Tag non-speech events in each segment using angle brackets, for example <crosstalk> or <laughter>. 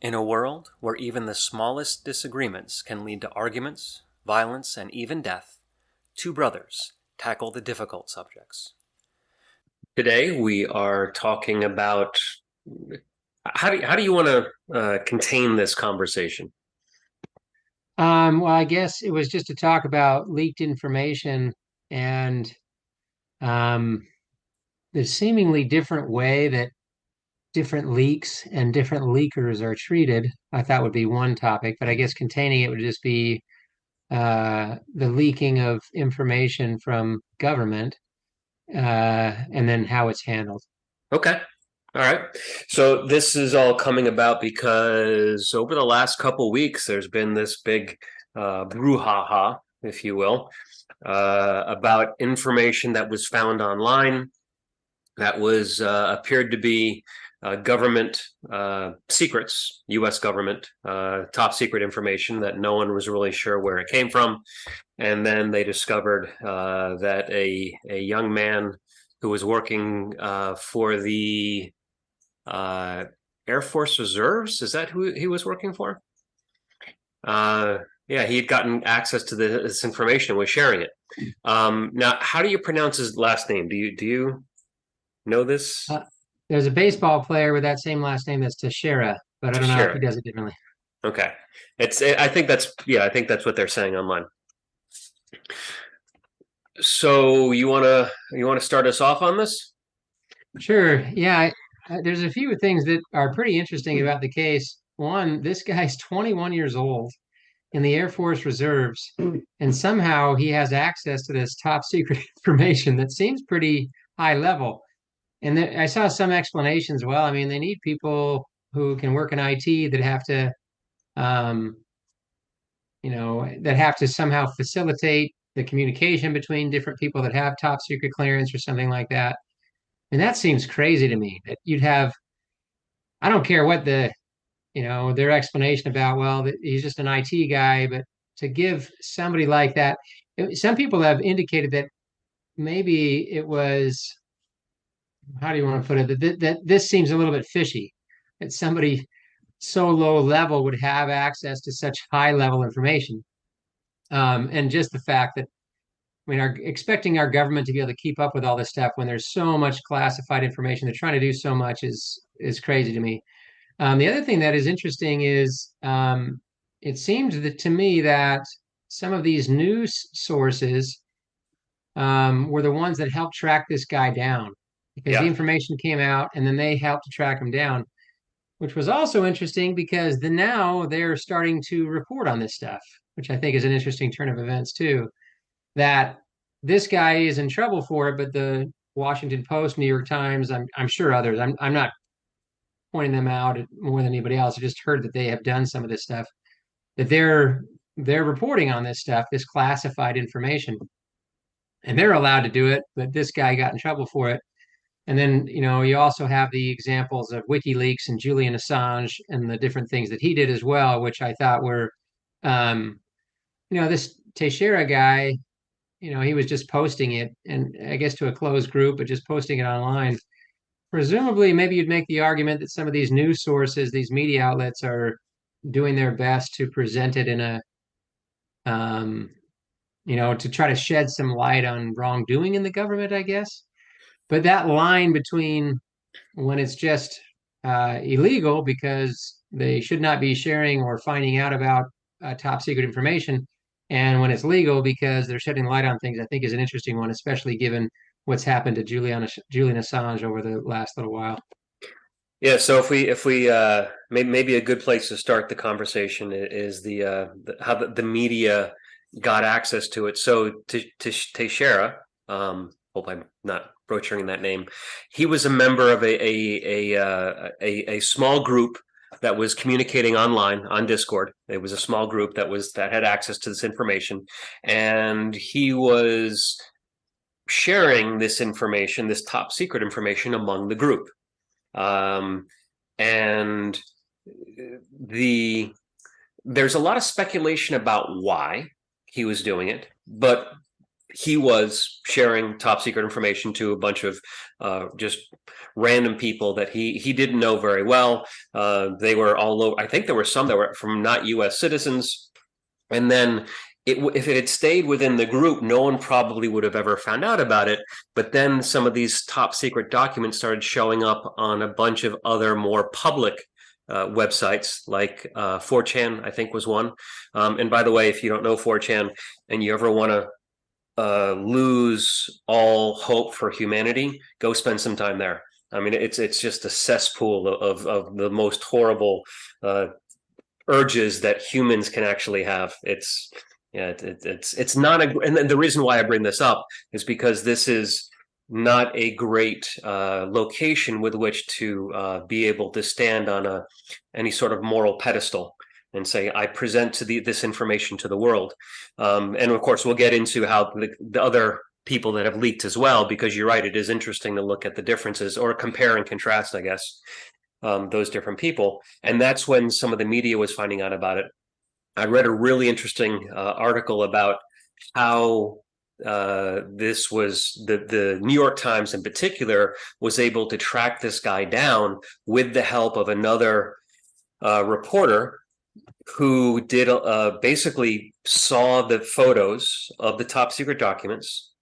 In a world where even the smallest disagreements can lead to arguments, violence, and even death, two brothers tackle the difficult subjects. Today we are talking about how do you, how do you want to uh, contain this conversation? Um, well, I guess it was just to talk about leaked information and um, the seemingly different way that different leaks and different leakers are treated. I thought would be one topic, but I guess containing it would just be uh, the leaking of information from government uh, and then how it's handled. Okay. All right. So this is all coming about because over the last couple weeks, there's been this big uh, brouhaha, if you will, uh, about information that was found online that was uh, appeared to be uh, government uh, secrets, U.S. government uh, top secret information that no one was really sure where it came from, and then they discovered uh, that a a young man who was working uh, for the uh, Air Force Reserves. Is that who he was working for? Yeah, he had gotten access to this information and was sharing it. Um, now, how do you pronounce his last name? Do you do you know this? There's a baseball player with that same last name that's Teixeira, but I don't know if he does it differently. Okay, it's. I think that's yeah. I think that's what they're saying online. So you wanna you wanna start us off on this? Sure. Yeah, uh, there's a few things that are pretty interesting about the case. One, this guy's <laughs> 21 years old in the Air Force Reserves, and somehow he has access to this top secret <laughs> information that seems pretty high level. And then I saw some explanations. Well, I mean, they need people who can work in IT that have to, um, you know, that have to somehow facilitate the communication between different people that have top secret clearance or something like that. And that seems crazy to me that you'd have, I don't care what the, you know, their explanation about, well, he's just an IT guy, but to give somebody like that, some people have indicated that maybe it was, how do you want to put it, that, that this seems a little bit fishy, that somebody so low level would have access to such high level information. Um, and just the fact that I mean, are expecting our government to be able to keep up with all this stuff when there's so much classified information. They're trying to do so much is is crazy to me. Um, the other thing that is interesting is um, it seems that to me that some of these news sources um, were the ones that helped track this guy down because yeah. the information came out and then they helped to track him down, which was also interesting because the now they're starting to report on this stuff, which I think is an interesting turn of events too that this guy is in trouble for it, but the Washington Post, New York Times, I'm I'm sure others. I'm I'm not pointing them out more than anybody else. I just heard that they have done some of this stuff. That they're they're reporting on this stuff, this classified information, and they're allowed to do it. But this guy got in trouble for it. And then you know you also have the examples of WikiLeaks and Julian Assange and the different things that he did as well, which I thought were, um, you know, this Teixeira guy you know, he was just posting it and I guess to a closed group, but just posting it online. Presumably, maybe you'd make the argument that some of these news sources, these media outlets are doing their best to present it in a, um, you know, to try to shed some light on wrongdoing in the government, I guess. But that line between when it's just uh, illegal because they should not be sharing or finding out about uh, top secret information and when it's legal because they're shedding light on things, I think is an interesting one, especially given what's happened to Julian Julian Assange over the last little while. Yeah, so if we if we uh, maybe maybe a good place to start the conversation is the, uh, the how the, the, media got access to it. So to Teixeira, um, hope I'm not butchering that name. He was a member of a a a, uh, a, a small group that was communicating online on Discord. It was a small group that was that had access to this information, and he was sharing this information, this top secret information, among the group. Um, and the there's a lot of speculation about why he was doing it, but he was sharing top secret information to a bunch of uh, just random people that he he didn't know very well. Uh, they were all. I think there were some that were from not U.S. citizens, and then. It, if it had stayed within the group, no one probably would have ever found out about it. But then some of these top secret documents started showing up on a bunch of other more public uh, websites like uh, 4chan, I think was one. Um, and by the way, if you don't know 4chan and you ever want to uh, lose all hope for humanity, go spend some time there. I mean, it's it's just a cesspool of of the most horrible uh, urges that humans can actually have. It's yeah, it, it, it's it's not a. And the reason why I bring this up is because this is not a great uh, location with which to uh, be able to stand on a any sort of moral pedestal and say I present to the this information to the world. Um, and of course, we'll get into how the, the other people that have leaked as well, because you're right, it is interesting to look at the differences or compare and contrast, I guess, um, those different people. And that's when some of the media was finding out about it. I read a really interesting uh, article about how uh, this was the the New York Times in particular was able to track this guy down with the help of another uh, reporter who did uh, basically saw the photos of the top secret documents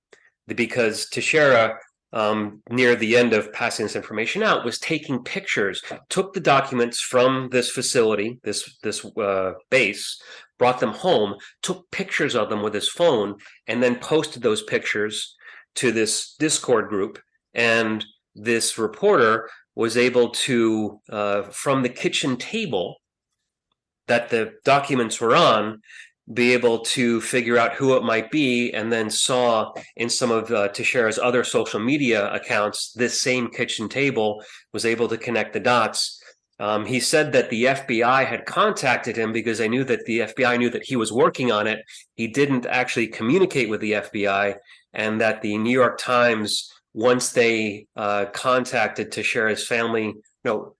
because Teixeira um, near the end of passing this information out was taking pictures took the documents from this facility this this uh, base brought them home, took pictures of them with his phone, and then posted those pictures to this Discord group. And this reporter was able to, uh, from the kitchen table that the documents were on, be able to figure out who it might be, and then saw in some of uh, Teixeira's other social media accounts this same kitchen table was able to connect the dots um, he said that the FBI had contacted him because they knew that the FBI knew that he was working on it. He didn't actually communicate with the FBI, and that the New York Times, once they uh, contacted Teixeira's family, no,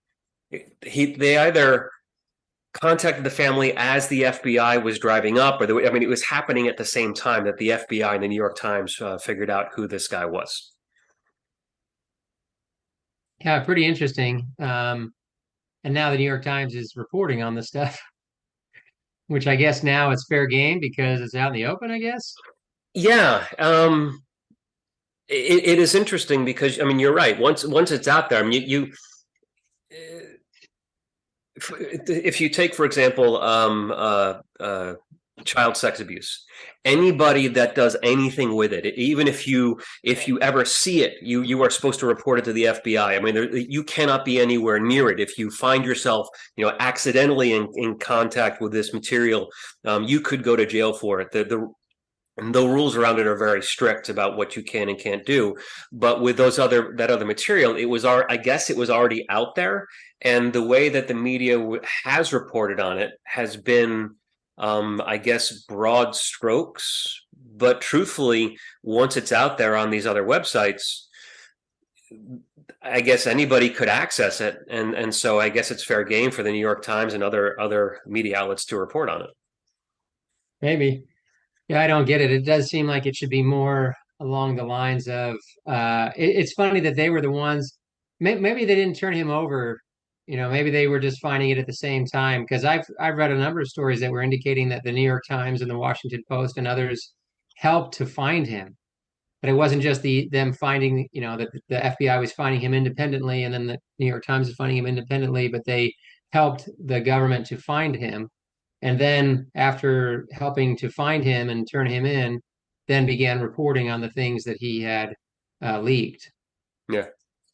he they either contacted the family as the FBI was driving up, or the, I mean, it was happening at the same time that the FBI and the New York Times uh, figured out who this guy was. Yeah, pretty interesting. Um, and now the New York Times is reporting on this stuff, <laughs> which I guess now it's fair game because it's out in the open. I guess. Yeah, um, it, it is interesting because I mean you're right. Once once it's out there, I mean you. you if you take, for example, um, uh, uh, child sex abuse anybody that does anything with it even if you if you ever see it you you are supposed to report it to the fbi i mean there, you cannot be anywhere near it. If you find yourself you know accidentally in, in contact with this material um, you could go to jail for it. The, the and the rules around it are very strict about what you can and can't do but with those other that other material it was our i guess it was already out there and the way that the media has reported on it has been um, I guess, broad strokes. But truthfully, once it's out there on these other websites, I guess anybody could access it, and and so I guess it's fair game for the New York Times and other other media outlets to report on it. Maybe, yeah, I don't get it. It does seem like it should be more along the lines of. Uh, it, it's funny that they were the ones. Maybe they didn't turn him over you know maybe they were just finding it at the same time because i've i've read a number of stories that were indicating that the new york times and the washington post and others helped to find him but it wasn't just the them finding you know that the fbi was finding him independently and then the new york times is finding him independently but they helped the government to find him and then after helping to find him and turn him in then began reporting on the things that he had uh, leaked yeah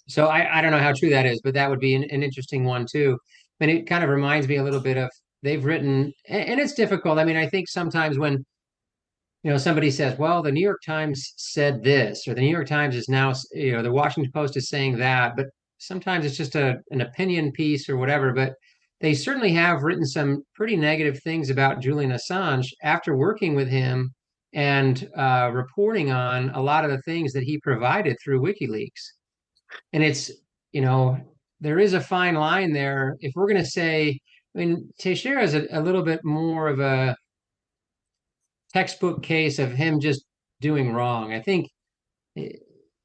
so I, I don't know how true that is, but that would be an, an interesting one too. And it kind of reminds me a little bit of they've written, and, and it's difficult. I mean, I think sometimes when you know somebody says, "Well, the New York Times said this," or the New York Times is now, you know, the Washington Post is saying that, but sometimes it's just a an opinion piece or whatever. But they certainly have written some pretty negative things about Julian Assange after working with him and uh, reporting on a lot of the things that he provided through WikiLeaks and it's you know there is a fine line there if we're going to say i mean teixeira is a, a little bit more of a textbook case of him just doing wrong. I think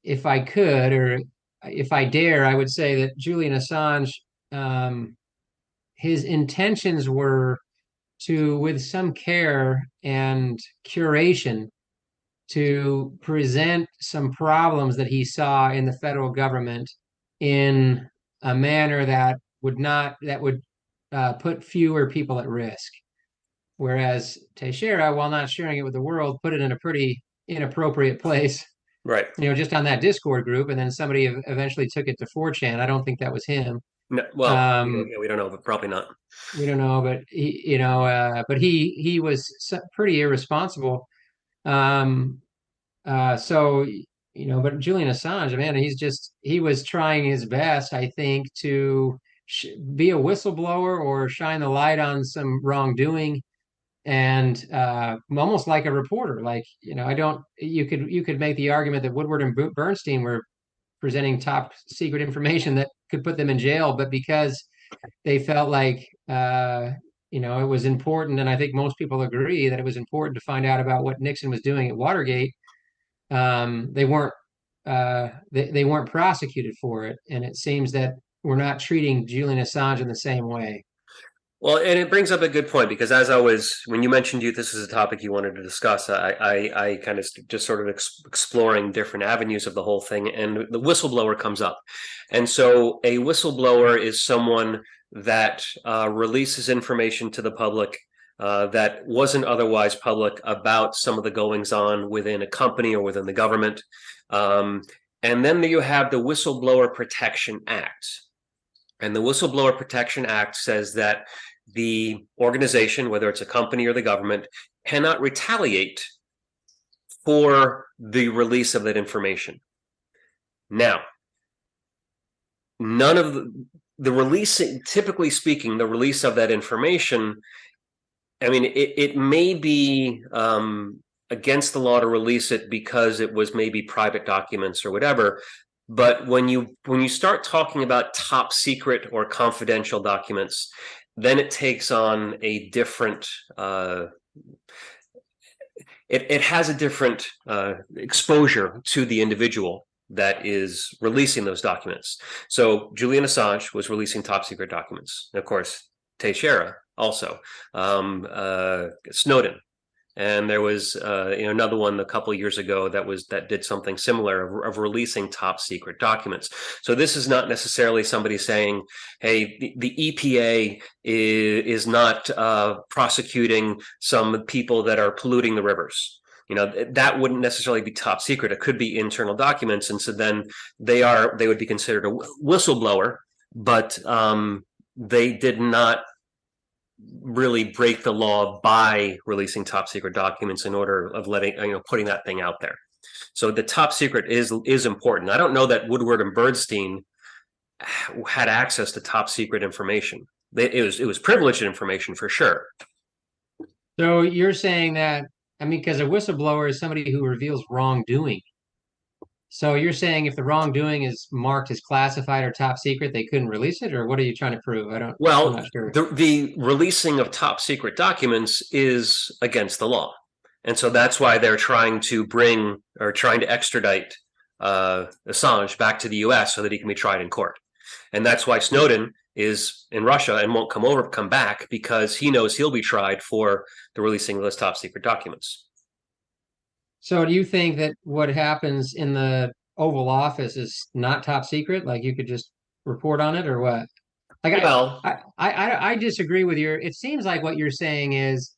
if I could, or if I dare, I would say that Julian Assange, um, his intentions were to, with some care and curation, to present some problems that he saw in the federal government in a manner that would not that would uh, put fewer people at risk. Whereas Teixeira, while not sharing it with the world, put it in a pretty inappropriate place. Right. You know, just on that Discord group, and then somebody eventually took it to 4chan. I don't think that was him. No, well, um, we don't know, but probably not. We don't know, but he, you know, uh, but he he was pretty irresponsible. Um, uh, so you know, but Julian Assange, man, he's just he was trying his best, I think, to be a whistleblower or shine the light on some wrongdoing and uh, almost like a reporter. Like you know, I don't. You could you could make the argument that Woodward and Bernstein were presenting top secret information that could put them in jail, but because they felt like uh, you know it was important, and I think most people agree that it was important to find out about what Nixon was doing at Watergate. Um, they weren't uh, they, they weren't prosecuted for it, and it seems that we're not treating Julian Assange in the same way. Well, and it brings up a good point because as I was, when you mentioned you, this is a topic you wanted to discuss. I, I, I kind of just sort of ex exploring different avenues of the whole thing, and the whistleblower comes up, and so a whistleblower is someone that uh, releases information to the public uh, that wasn't otherwise public about some of the goings on within a company or within the government. Um, and then you have the Whistleblower Protection Act. And the Whistleblower Protection Act says that the organization, whether it's a company or the government, cannot retaliate for the release of that information. Now, none of the, the release, typically speaking, the release of that information, I mean, it, it may be um, against the law to release it because it was maybe private documents or whatever, but when you when you start talking about top secret or confidential documents, then it takes on a different uh, it, it has a different uh, exposure to the individual that is releasing those documents. So Julian Assange was releasing top secret documents. And of course, Teixeira also. Um, uh, Snowden and there was uh, you know another one a couple years ago that was that did something similar of, of, releasing top secret documents. So this is not necessarily somebody saying, "Hey, the, the EPA is, is not uh, prosecuting some people that are polluting the rivers." You know that wouldn't necessarily be top secret. It could be internal documents, and so then they are they would be considered a whistleblower, but um, they did not really break the law by releasing top secret documents in order of letting you know putting that thing out there. So the top secret is is important. I don't know that woodward and bernstein had access to top secret information. It was it was privileged information for sure. So you're saying that i mean because a whistleblower is somebody who reveals wrongdoing so you're saying if the wrongdoing is marked as classified or top secret, they couldn't release it, or what are you trying to prove? I don't. Well, sure. the the releasing of top secret documents is against the law, and so that's why they're trying to bring or trying to extradite uh, Assange back to the U.S. so that he can be tried in court, and that's why Snowden is in Russia and won't come over, come back because he knows he'll be tried for the releasing of those top secret documents. So do you think that what happens in the Oval Office is not top secret? Like you could just report on it or what? Like well, I, I, I, I disagree with your, it seems like what you're saying is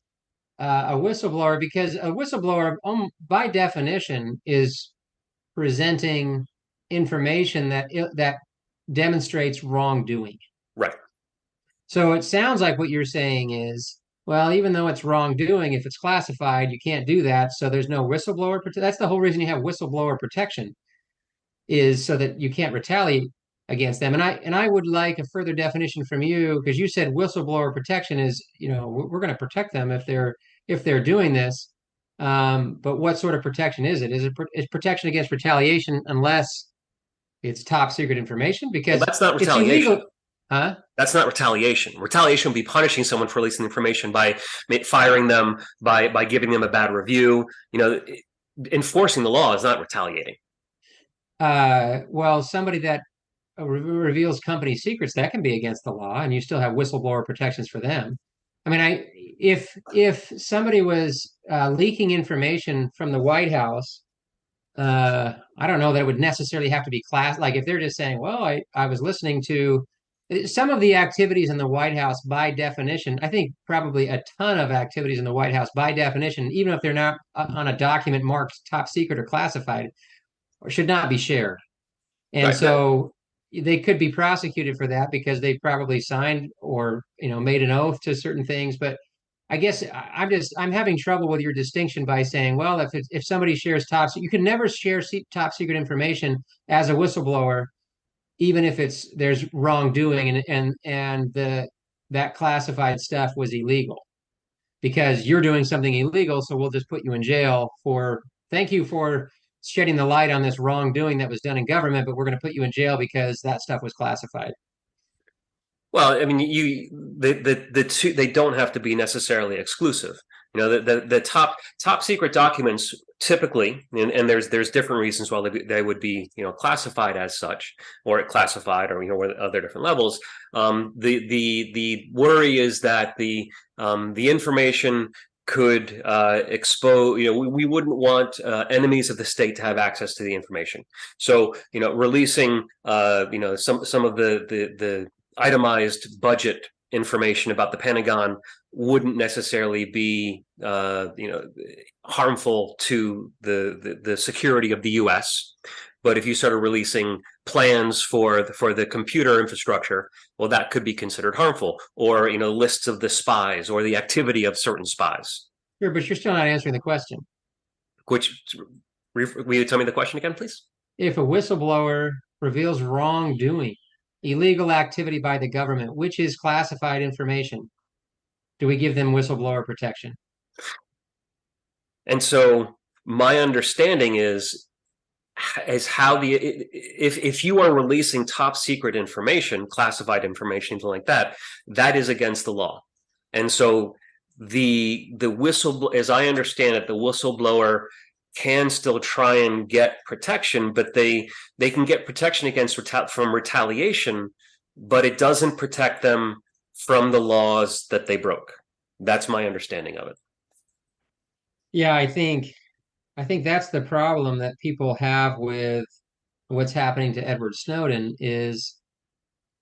uh, a whistleblower because a whistleblower um, by definition is presenting information that that demonstrates wrongdoing. Right. So it sounds like what you're saying is well, even though it's wrongdoing, if it's classified, you can't do that. So there's no whistleblower. That's the whole reason you have whistleblower protection, is so that you can't retaliate against them. And I and I would like a further definition from you because you said whistleblower protection is, you know, we're going to protect them if they're if they're doing this. Um, but what sort of protection is it? Is it is protection against retaliation unless it's top secret information? Because well, that's not retaliation. Huh? That's not retaliation. Retaliation would be punishing someone for releasing information by firing them, by by giving them a bad review. You know, enforcing the law is not retaliating. Uh, well, somebody that uh, re- reveals company secrets that can be against the law, and you still have whistleblower protections for them. I mean, I if if somebody was uh, leaking information from the White House, uh, I don't know that it would necessarily have to be class. Like if they're just saying, "Well, I I was listening to." Some of the activities in the White House, by definition, I think probably a ton of activities in the White House, by definition, even if they're not on a document marked top secret or classified, should not be shared. And Right. so they could be prosecuted for that because they probably signed or you know made an oath to certain things. But I guess I'm just I'm having trouble with your distinction by saying, well, if it's, if somebody shares top, you can never share top secret information as a whistleblower, even if it's there's wrongdoing and and and the that classified stuff was illegal because you're doing something illegal, so we'll just put you in jail for thank you for shedding the light on this wrongdoing that was done in government, but we're going to put you in jail because that stuff was classified. Well, I mean, you the the the two they don't have to be necessarily exclusive. You know, the the, the top top secret documents typically, and, and there's there's different reasons why they, they would be you know classified as such or classified or you know other different levels. Um, the the the worry is that the um, the information could uh, expose. You know, we, we wouldn't want uh, enemies of the state to have access to the information. So you know, releasing uh, you know some some of the the the itemized budget information about the Pentagon wouldn't necessarily be, uh, you know, harmful to the, the the security of the U.S. But if you started releasing plans for the, for the computer infrastructure, well, that could be considered harmful, or you know, lists of the spies or the activity of certain spies. Sure, but you're still not answering the question. Which, will you tell me the question again, please? If a whistleblower reveals wrongdoing, illegal activity by the government, which is classified information, do we give them whistleblower protection? And so my understanding is is how the if if you are releasing top secret information, classified information, anything like that, that is against the law. And so the the whistle as I understand it, the whistleblower can still try and get protection, but they they can get protection against from retaliation, but it doesn't protect them from the laws that they broke. That's my understanding of it. Yeah, I think I think that's the problem that people have with what's happening to Edward Snowden is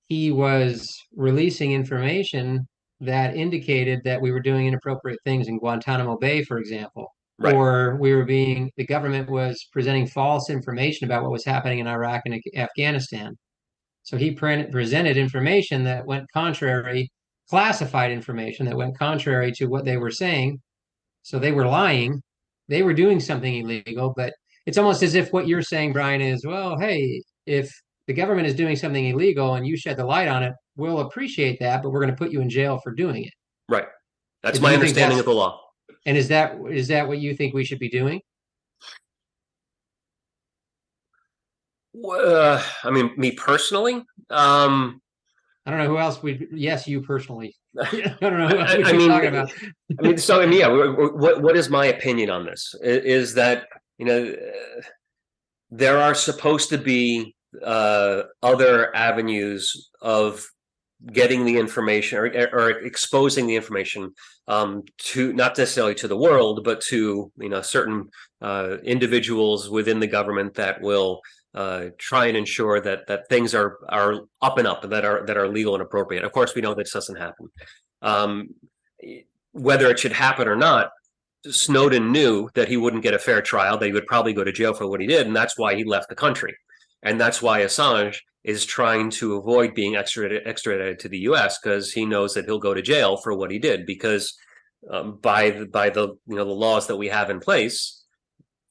he was releasing information that indicated that we were doing inappropriate things in Guantanamo Bay, for example. Right. Or we were being, the government was presenting false information about what was happening in Iraq and Afghanistan. So he pre- presented information that went contrary, classified information that went contrary to what they were saying. So they were lying. They were doing something illegal, but it's almost as if what you're saying, Brian, is well, hey, if the government is doing something illegal and you shed the light on it, we'll appreciate that, but we're going to put you in jail for doing it. Right. That's my understanding that's- of the law. And is that is that what you think we should be doing? Uh, I mean, me personally, um, I don't know who else we. Yes, you personally. <laughs> <laughs> I don't know who else I- we I mean, talk about. I mean, so I mean, yeah. What what is my opinion on this? Is that you know there are supposed to be uh, other avenues of getting the information or, or exposing the information um, to not necessarily to the world, but to you know certain uh, individuals within the government that will uh, try and ensure that that things are are up and up that are that are legal and appropriate. Of course, we know this doesn't happen. Um, whether it should happen or not, Snowden knew that he wouldn't get a fair trial, that he would probably go to jail for what he did, and that's why he left the country. And that's why Assange is trying to avoid being extradited, extradited to the U.S. because he knows that he'll go to jail for what he did. Because um, by the, by the you know the laws that we have in place,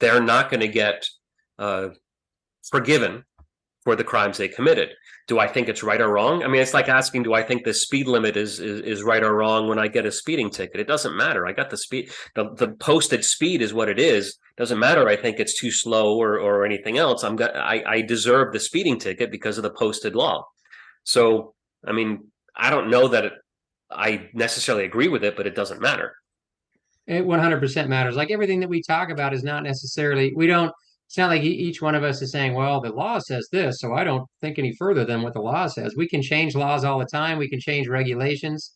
they're not going to get uh, forgiven for the crimes they committed. Do I think it's right or wrong? I mean, it's like asking, do I think the speed limit is, is is right or wrong when I get a speeding ticket? It doesn't matter. I got the speed. The, the posted speed is what it is. Doesn't matter. I think it's too slow or or anything else. I'm got. I I deserve the speeding ticket because of the posted law. So I mean, I don't know that it, I necessarily agree with it, but it doesn't matter. It 100% matters. Like everything that we talk about is not necessarily, we don't, it's not like each one of us is saying, well, the law says this, so I don't think any further than what the law says. We can change laws all the time. We can change regulations.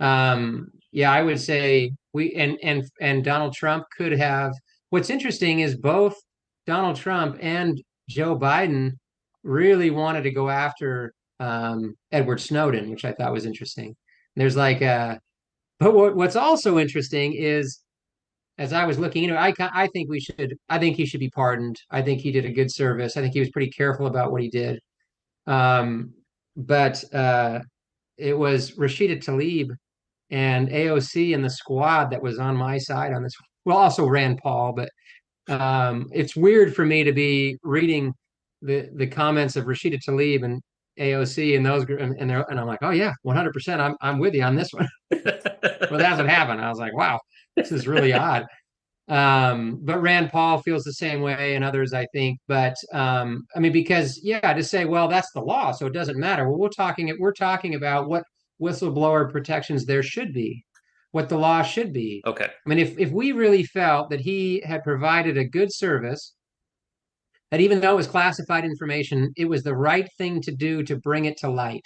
Um, yeah, I would say we and and and Donald Trump could have. What's interesting is both Donald Trump and Joe Biden really wanted to go after um, Edward Snowden, which I thought was interesting. There's like a but what, what's also interesting is, as I was looking, you know, I I think we should, I think he should be pardoned. I think he did a good service. I think he was pretty careful about what he did. Um, but uh, it was Rashida Tlaib and AOC and the squad that was on my side on this. Well, also Rand Paul, but um, it's weird for me to be reading the the comments of Rashida Tlaib and AOC and those and, and, and I'm like, oh yeah, 100. percent I'm I'm with you on this one. <laughs> well, that's what happened. I was like, wow, this is really odd. Um, but Rand Paul feels the same way, and others, I think. But um, I mean, because yeah, to say, well, that's the law, so it doesn't matter. Well, we're talking we're talking about what whistleblower protections there should be, what the law should be. Okay. I mean, if if we really felt that he had provided a good service, that even though it was classified information, it was the right thing to do to bring it to light,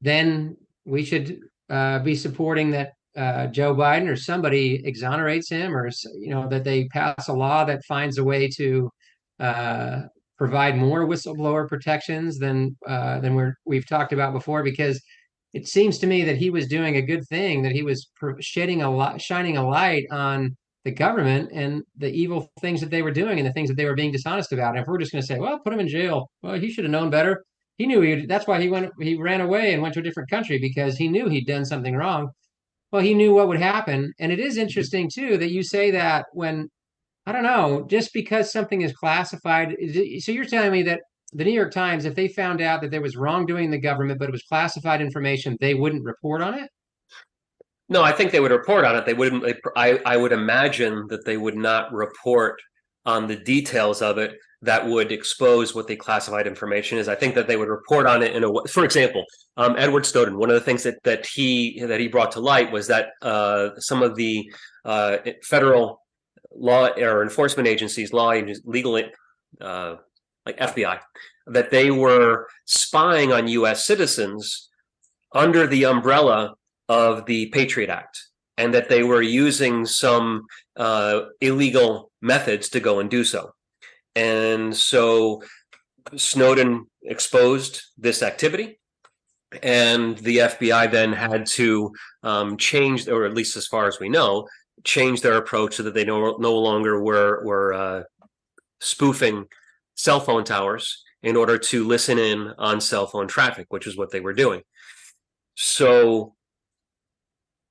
then we should uh, be supporting that uh, Joe Biden or somebody exonerates him, or you know that they pass a law that finds a way to uh, provide more whistleblower protections than uh, than we're we've talked about before. Because it seems to me that he was doing a good thing, that he was shedding a lot, shining a light on the government and the evil things that they were doing and the things that they were being dishonest about. And if we're just going to say, well, put him in jail, well, he should have known better he knew he that's why he went he ran away and went to a different country because he knew he'd done something wrong well he knew what would happen. And it is mm-hmm. interesting too that you say that when i don't know just because something is classified so you're telling me that the new york times if they found out that there was wrongdoing in the government but it was classified information they wouldn't report on it? No i think they would report on it. They wouldn't they, I, I would imagine that they would not report on the details of it that would expose what the classified information is. I think that they would report on it in a way. For example, um, Edward Snowden. One of the things that that he that he brought to light was that uh, some of the uh, federal law or enforcement agencies, law legal, uh, like FBI, that they were spying on U.S. citizens under the umbrella of the Patriot Act, and that they were using some uh, illegal methods to go and do so. And so Snowden exposed this activity and the FBI then had to um, change, or at least as far as we know, change their approach so that they no, no longer were, were uh, spoofing cell phone towers in order to listen in on cell phone traffic, which is what they were doing. So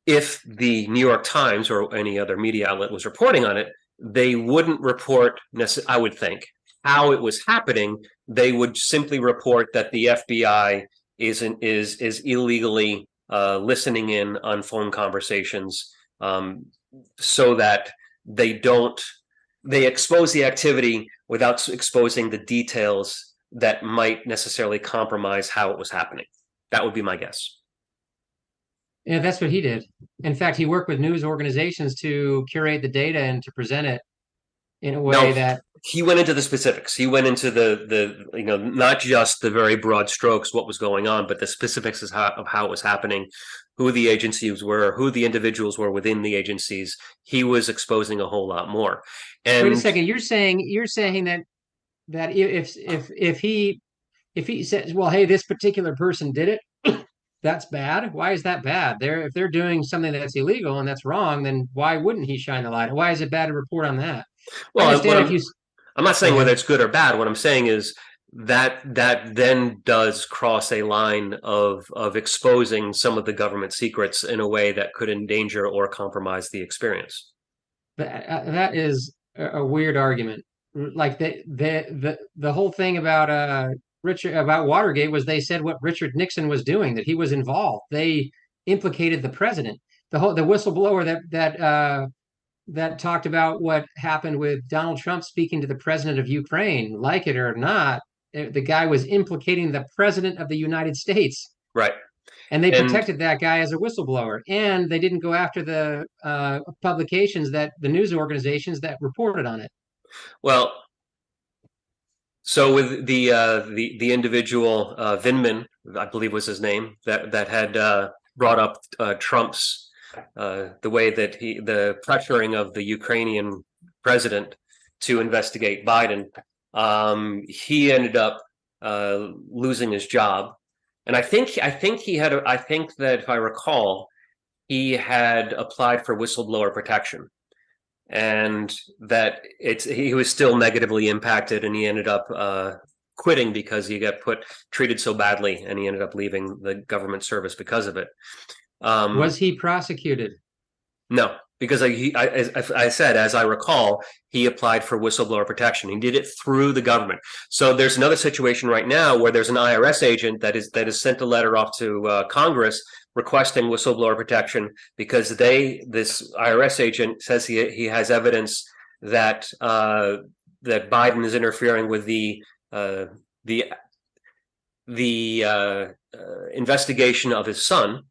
if the New York Times or any other media outlet was reporting on it, they wouldn't report, I would think, how it was happening. They would simply report that the FBI isn't is is illegally uh, listening in on phone conversations, um, so that they don't they expose the activity without exposing the details that might necessarily compromise how it was happening. That would be my guess. Yeah, that's what he did. In fact, he worked with news organizations to curate the data and to present it in a way no, that he went into the specifics. He went into the the you know not just the very broad strokes what was going on, but the specifics of how, of how it was happening, who the agencies were, who the individuals were within the agencies. He was exposing a whole lot more. And wait a second, you're saying you're saying that that if if if he if he says, well, hey, this particular person did it, that's bad. Why is that bad? They're if they're doing something that's illegal and that's wrong, then why wouldn't he shine the light? Why is it bad to report on that? Well, I'm, you, I'm, not saying whether it's good or bad. What I'm saying is that that then does cross a line of of exposing some of the government secrets in a way that could endanger or compromise the experience. That uh, that is a weird argument. Like the the the the whole thing about uh Richard about Watergate was they said what Richard Nixon was doing, that he was involved. They implicated the president. The whole the whistleblower that that uh, that talked about what happened with Donald Trump speaking to the president of Ukraine, like it or not, the guy was implicating the president of the United States. Right. And they And- protected that guy as a whistleblower, and they didn't go after the uh, publications that the news organizations that reported on it. Well, so with the uh, the the individual uh, Vindman, I believe was his name, that that had uh, brought up uh, Trump's uh, the way that he the pressuring of the Ukrainian president to investigate Biden. Um, he ended up uh, losing his job, and I think I think he had I think that if I recall, he had applied for whistleblower protection and that it's he was still negatively impacted and he ended up uh, quitting because he got put treated so badly and he ended up leaving the government service because of it. Um Was he prosecuted? no because I, he, I, as I said as i recall he applied for whistleblower protection. He did it through the government. So there's another situation right now where there's an irs agent that is that has sent a letter off to uh, congress requesting whistleblower protection because they this IRS agent says he he has evidence that uh, that Biden is interfering with the uh, the the uh, uh, investigation of his son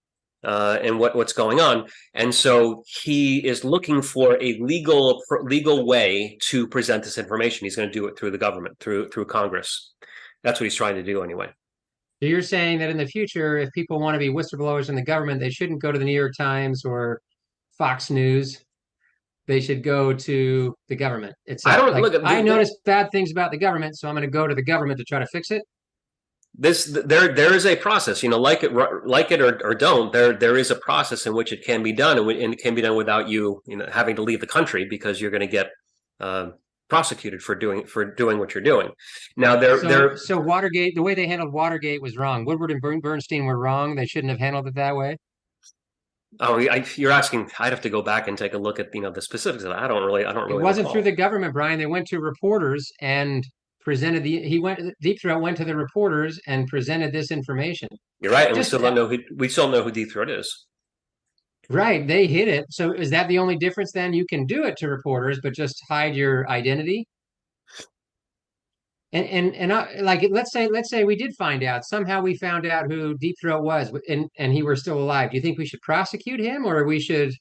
uh, and what what's going on, and so he is looking for a legal legal way to present this information. He's going to do it through the government, through through Congress. That's what he's trying to do anyway. So you're saying that in the future, if people want to be whistleblowers in the government, they shouldn't go to the New York Times or Fox News. They should go to the government. It's I don't like, look I noticed bad things about the government, so I'm going to go to the government to try to fix it. this there there is a process you know like it like it or, or don't there there is a process in which it can be done and, it can be done without you you know having to leave the country because you're going to get um, prosecuted for doing for doing what you're doing now there So, there so Watergate, the way they handled Watergate was wrong. Woodward and Bernstein were wrong. They shouldn't have handled it that way. oh I, you're asking i'd have to go back and take a look at you know the specifics of that i don't really i don't really. It wasn't recall. through the government, Brian. They went to reporters and presented the. He went. Deep Throat went to the reporters and presented this information. you're right and we still don't know who we still know who deep throat is Right, they hid it. So is that the only difference then? You can do it to reporters, but just hide your identity. And and and I, like let's say let's say we did find out somehow we found out who Deep Throat was and and he were still alive. Do you think we should prosecute him or we should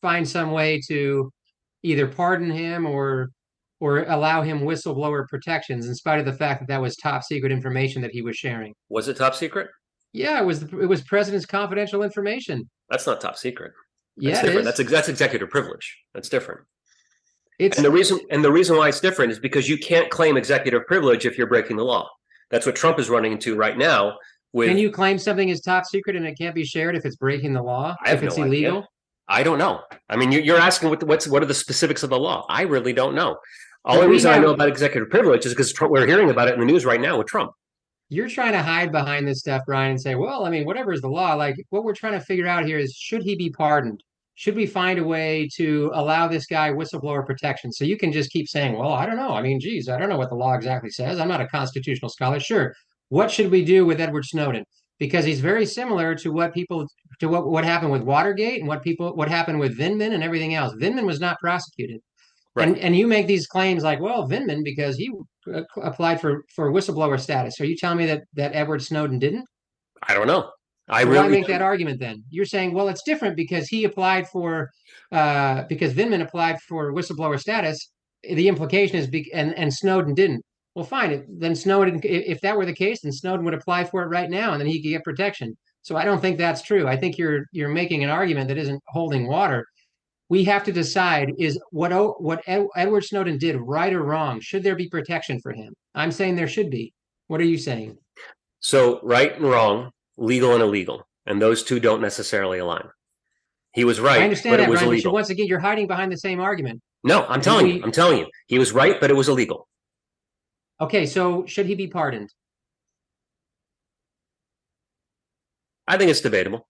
find some way to either pardon him or or allow him whistleblower protections in spite of the fact that that was top secret information that he was sharing? was it top secret Yeah, it was it was president's confidential information. that's not top secret that's Yeah, different that's that's executive privilege that's different It's And the reason and the reason why it's different is because you can't claim executive privilege if you're breaking the law. That's what Trump is running into right now. With Can you claim something is top secret and it can't be shared if it's breaking the law? I have if it's no idea. illegal? I don't know. I mean, you- you're asking what the, what's what are the specifics of the law? I really don't know. All we reason I know about executive privilege is because we're hearing about it in the news right now with Trump. You're trying to hide behind this stuff, Brian, and say, well, I mean, whatever is the law. Like what we're trying to figure out here is should he be pardoned? Should we find a way to allow this guy whistleblower protection? So you can just keep saying, well, I don't know. I mean, geez, I don't know what the law exactly says. I'm not a constitutional scholar. Sure. What should we do with Edward Snowden? Because he's very similar to what people to what, what happened with Watergate and what people what happened with Vindman and everything else. Vindman was not prosecuted. And and you make these claims like, well, Vindman because he applied for for whistleblower status. Are you telling me that that Edward Snowden didn't? I don't know. I Why really make that argument then? You're saying, well, it's different because he applied for uh because Vindman applied for whistleblower status. The implication is be- and and Snowden didn't. Well, fine. Then Snowden, if that were the case, then Snowden would apply for it right now, and then he could get protection. So I don't think that's true. I think you're you're making an argument that isn't holding water. We have to decide is what O- what Ed, Edward Snowden did right or wrong. Should there be protection for him? I'm saying there should be. What are you saying? So right and wrong, legal and illegal, and those two don't necessarily align. He was right, I understand but that, it was Ryan. But illegal. once again, you're hiding behind the same argument. No, I'm telling you, I'm telling you, he was right, but it was illegal. Okay, so should he be pardoned? I think it's debatable.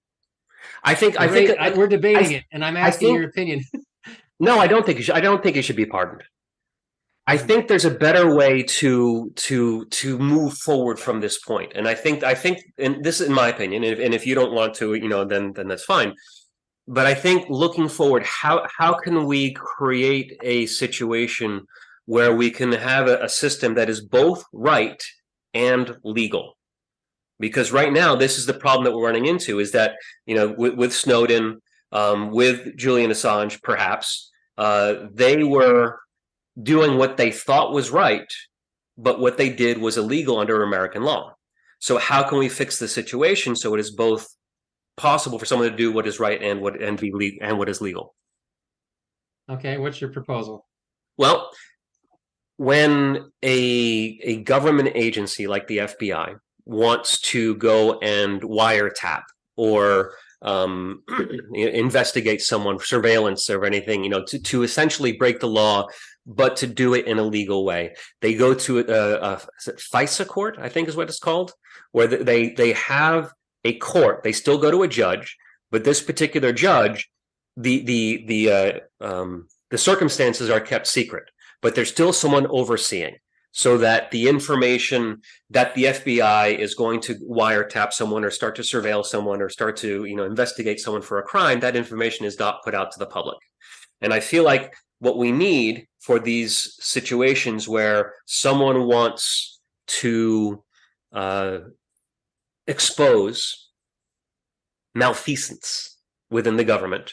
I think I think I- we're debating I- it, and I'm asking think- your opinion. <laughs> no, I don't think he should, I don't think he should be pardoned. I mm-hmm. think there's a better way to to to move forward from this point, and I think I think, and this is in my opinion, and if, and if you don't want to, you know, then then that's fine. But I think looking forward, how how can we create a situation where we can have a, a system that is both right and legal? Because right now this is the problem that we're running into is that you know with, with Snowden, um, with Julian Assange, perhaps uh, they were doing what they thought was right, but what they did was illegal under American law. So how can we fix the situation so it is both possible for someone to do what is right and what and be le- and what is legal? Okay, what's your proposal? Well, when a a government agency like the FBI wants to go and wiretap or um, <clears throat> investigate someone, surveillance or anything, you know, to, to essentially break the law, but to do it in a legal way. They go to a, a FISA court, I think is what it's called, where they they have a court. They still go to a judge, but this particular judge, the the the uh, um, the circumstances are kept secret, but there's still someone overseeing so that the information that the FBI is going to wiretap someone or start to surveil someone or start to you know investigate someone for a crime, that information is not put out to the public. And I feel like what we need for these situations where someone wants to uh, expose malfeasance within the government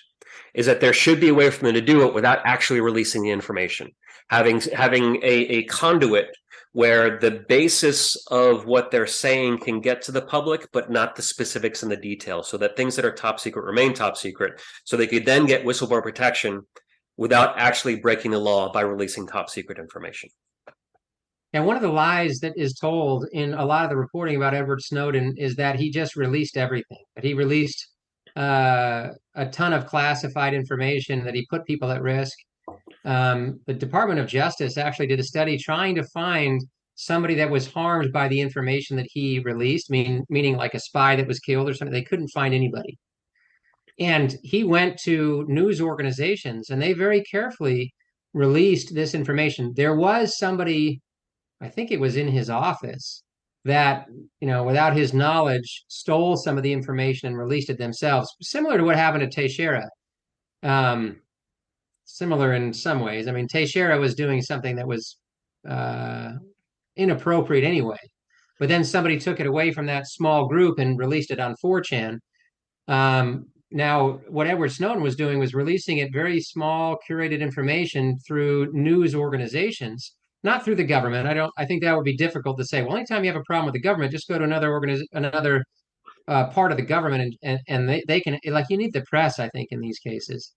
is that there should be a way for them to do it without actually releasing the information having having a, a conduit where the basis of what they're saying can get to the public, but not the specifics and the details, so that things that are top secret remain top secret, so they could then get whistleblower protection without actually breaking the law by releasing top secret information. And one of the lies that is told in a lot of the reporting about Edward Snowden is that he just released everything, that he released uh, a ton of classified information, that he put people at risk um, the Department of Justice actually did a study trying to find somebody that was harmed by the information that he released, mean, meaning like a spy that was killed or something. They couldn't find anybody. And he went to news organizations and they very carefully released this information. There was somebody, I think it was in his office, that, you know, without his knowledge, stole some of the information and released it themselves, similar to what happened to Teixeira. Um, similar in some ways. I mean, Teixeira was doing something that was uh, inappropriate anyway, but then somebody took it away from that small group and released it on 4chan. Um, now, what Edward Snowden was doing was releasing it very small, curated information through news organizations, not through the government. I don't. I think that would be difficult to say. Well, anytime you have a problem with the government, just go to another organiz- another uh, part of the government, and and, and they, they can like you need the press. I think in these cases,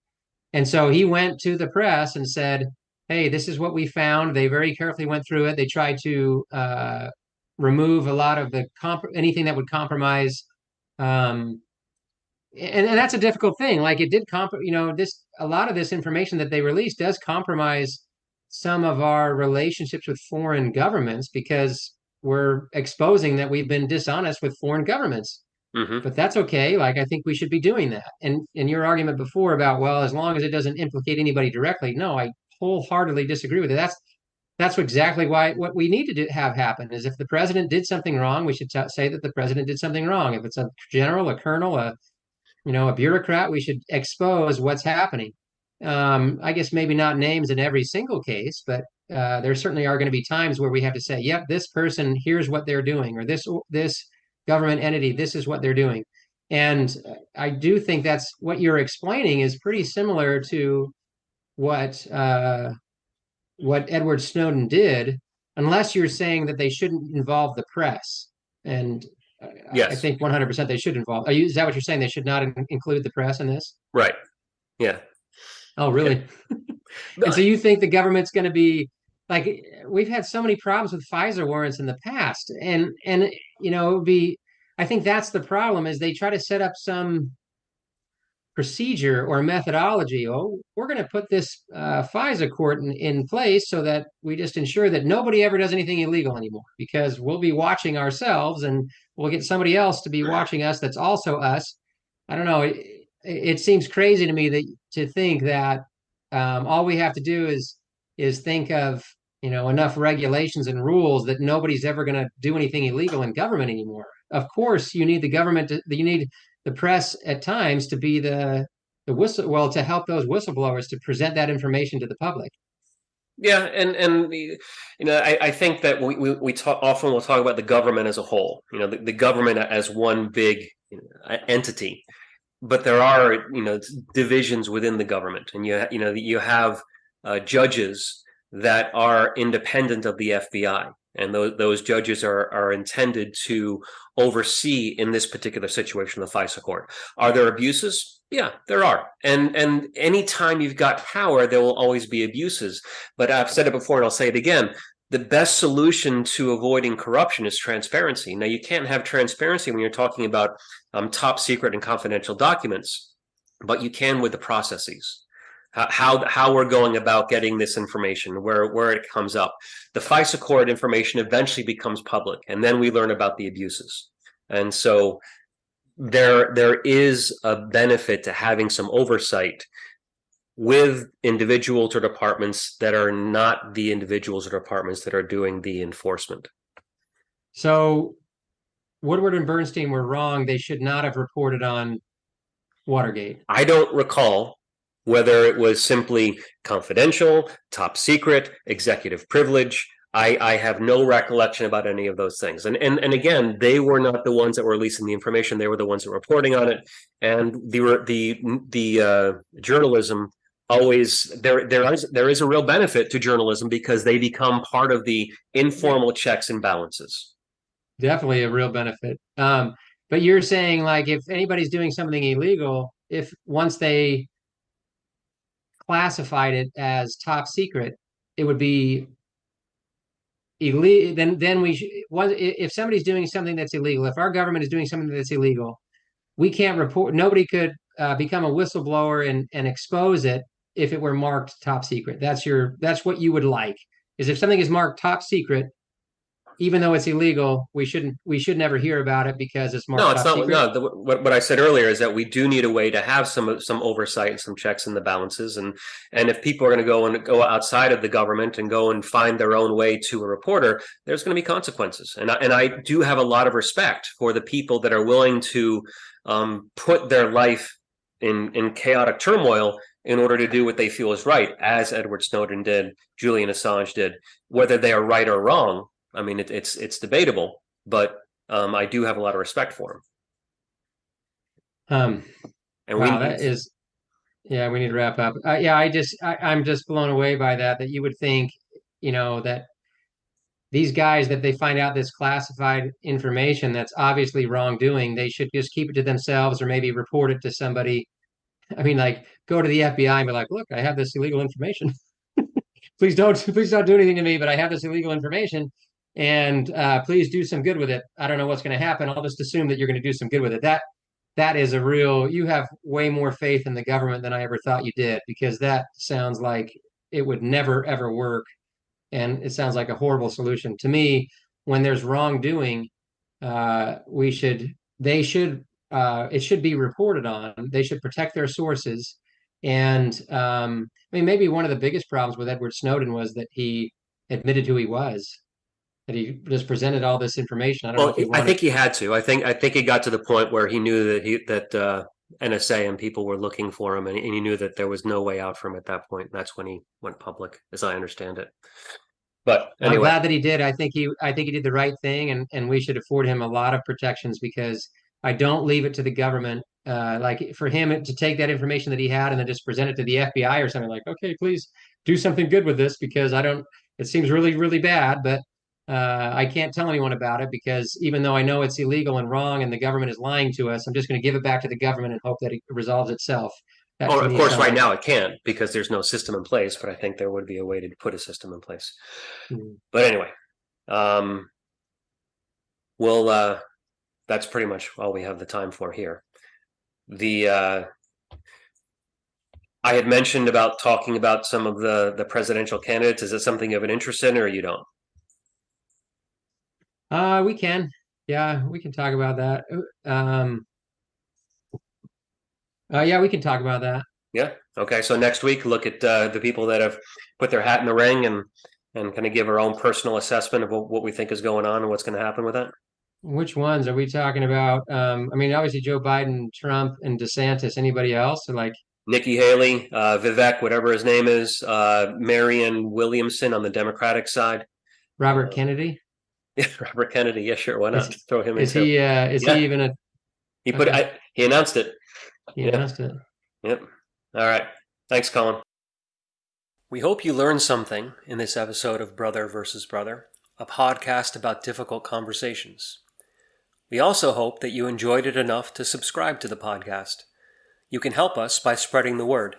and so he went to the press and said, "Hey, this is what we found." They very carefully went through it. They tried to uh, remove a lot of the comp- anything that would compromise. Um, and, and that's a difficult thing. Like it did comp, you know, this a lot of this information that they released does compromise some of our relationships with foreign governments because we're exposing that we've been dishonest with foreign governments. Mm-hmm. But that's okay. Like I think we should be doing that. And in your argument before about well, as long as it doesn't implicate anybody directly, no, I wholeheartedly disagree with it. That's that's exactly why what we need to do, have happen is if the president did something wrong, we should t- say that the president did something wrong. If it's a general, a colonel, a you know a bureaucrat, we should expose what's happening. Um, I guess maybe not names in every single case, but uh, there certainly are going to be times where we have to say, "Yep, this person, here's what they're doing," or this this government entity, this is what they're doing. And I do think that's what you're explaining is pretty similar to what uh, what Edward Snowden did, unless you're saying that they shouldn't involve the press. And yes. I think 100% they should involve. Are you, is that what you're saying? They should not in, include the press in this? Right. Yeah. Oh, really? Yeah. <laughs> and so you think the government's going to be like we've had so many problems with FISA warrants in the past, and and you know it would be. I think that's the problem is they try to set up some procedure or methodology. Oh, we're going to put this uh, FISA court in, in place so that we just ensure that nobody ever does anything illegal anymore because we'll be watching ourselves and we'll get somebody else to be watching us that's also us. I don't know. It, it seems crazy to me that to think that um, all we have to do is is think of you know enough regulations and rules that nobody's ever going to do anything illegal in government anymore of course you need the government to, you need the press at times to be the the whistle well to help those whistleblowers to present that information to the public Yeah, and and you know, I, I think that we we, we talk often we'll talk about the government as a whole. You know, the, the government as one big you know, entity, but there are you know divisions within the government, and you you know you have uh, judges that are independent of the FBI, and those those judges are are intended to oversee in this particular situation the FISA court. Are there abuses? Yeah, there are. And and anytime you've got power, there will always be abuses. But I've said it before and I'll say it again. The best solution to avoiding corruption is transparency. Now, you can't have transparency when you're talking about um, top secret and confidential documents, but you can with the processes how how we're going about getting this information, where where it comes up. The FISA court information eventually becomes public, and then we learn about the abuses. And so there there is a benefit to having some oversight with individuals or departments that are not the individuals or departments that are doing the enforcement. So Woodward and Bernstein were wrong. They should not have reported on Watergate. I don't recall whether it was simply confidential, top secret, executive privilege. I, I have no recollection about any of those things. And, and and again, they were not the ones that were releasing the information. They were the ones that were reporting on it. And the the the uh, journalism always there there is there is a real benefit to journalism because they become part of the informal checks and balances. Definitely a real benefit. Um, but you're saying like if anybody's doing something illegal, if once they classified it as top secret, it would be illegal. Then, then we was if somebody's doing something that's illegal, if our government is doing something that's illegal, we can't report. Nobody could uh, become a whistleblower and and expose it if it were marked top secret. That's your that's what you would like. Is if something is marked top secret, even though it's illegal, we shouldn't we should never hear about it because it's more. No, it's not. Secret. No, the, what what I said earlier is that we do need a way to have some some oversight and some checks and the balances, and and if people are going to go and go outside of the government and go and find their own way to a reporter, there's going to be consequences. And I, and I do have a lot of respect for the people that are willing to um, put their life in in chaotic turmoil in order to do what they feel is right, as Edward Snowden did, Julian Assange did, whether they are right or wrong I mean, it, it's it's debatable, but um, I do have a lot of respect for him. Um, and wow, we that is, yeah, we need to wrap up. Uh, yeah, I just I, I'm just blown away by that. That you would think, you know, that these guys that they find out this classified information that's obviously wrongdoing, they should just keep it to themselves or maybe report it to somebody. I mean, like go to the FBI and be like, look, I have this illegal information. <laughs> please don't <laughs> please don't do anything to me, but I have this illegal information and uh, please do some good with it. I don't know what's going to happen. I'll just assume that you're going to do some good with it. That that is a real. You have way more faith in the government than I ever thought you did, because that sounds like it would never ever work, and it sounds like a horrible solution to me. When there's wrongdoing, uh, we should they should uh, it should be reported on. They should protect their sources. And um, I mean, maybe one of the biggest problems with Edward Snowden was that he admitted who he was that he just presented all this information. I don't well, know. I think he had to. I think I think he got to the point where he knew that he that uh, NSA and people were looking for him, and, and he knew that there was no way out for him at that point. That's when he went public, as I understand it. But anyway. I'm glad that he did. I think he I think he did the right thing, and and we should afford him a lot of protections because I don't leave it to the government. Uh, like for him to take that information that he had and then just present it to the FBI or something like, okay, please do something good with this because I don't. It seems really really bad, but uh, I can't tell anyone about it because even though I know it's illegal and wrong and the government is lying to us, I'm just going to give it back to the government and hope that it resolves itself. That well, of course, right now it can't because there's no system in place, but I think there would be a way to put a system in place. Mm-hmm. But anyway, um, well, uh, that's pretty much all we have the time for here. The uh, I had mentioned about talking about some of the the presidential candidates. Is it something of an interest in, or you don't? Uh, we can. Yeah, we can talk about that. Um, uh, yeah, we can talk about that. Yeah. Okay. So next week, look at uh, the people that have put their hat in the ring and and kind of give our own personal assessment of what, what we think is going on and what's going to happen with that. Which ones are we talking about? Um, I mean, obviously Joe Biden, Trump, and DeSantis. Anybody else? Or like, Nikki Haley, uh, Vivek, whatever his name is, uh, Marianne Williamson on the Democratic side, Robert Kennedy. Yeah, <laughs> Robert Kennedy. Yeah, sure. Why not Is- throw him Is he? Uh, is Yeah. he even a? He put. okay. I, he announced it. He Yeah. announced it. Yep. All right. Thanks, Colin. We hope you learned something in this episode of Brother versus Brother, a podcast about difficult conversations. We also hope that you enjoyed it enough to subscribe to the podcast. You can help us by spreading the word.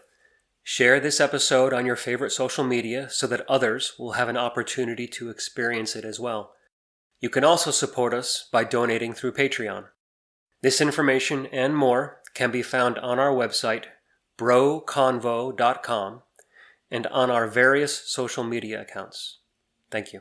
Share this episode on your favorite social media so that others will have an opportunity to experience it as well. You can also support us by donating through Patreon. This information and more can be found on our website, broconvo.com, and on our various social media accounts. Thank you.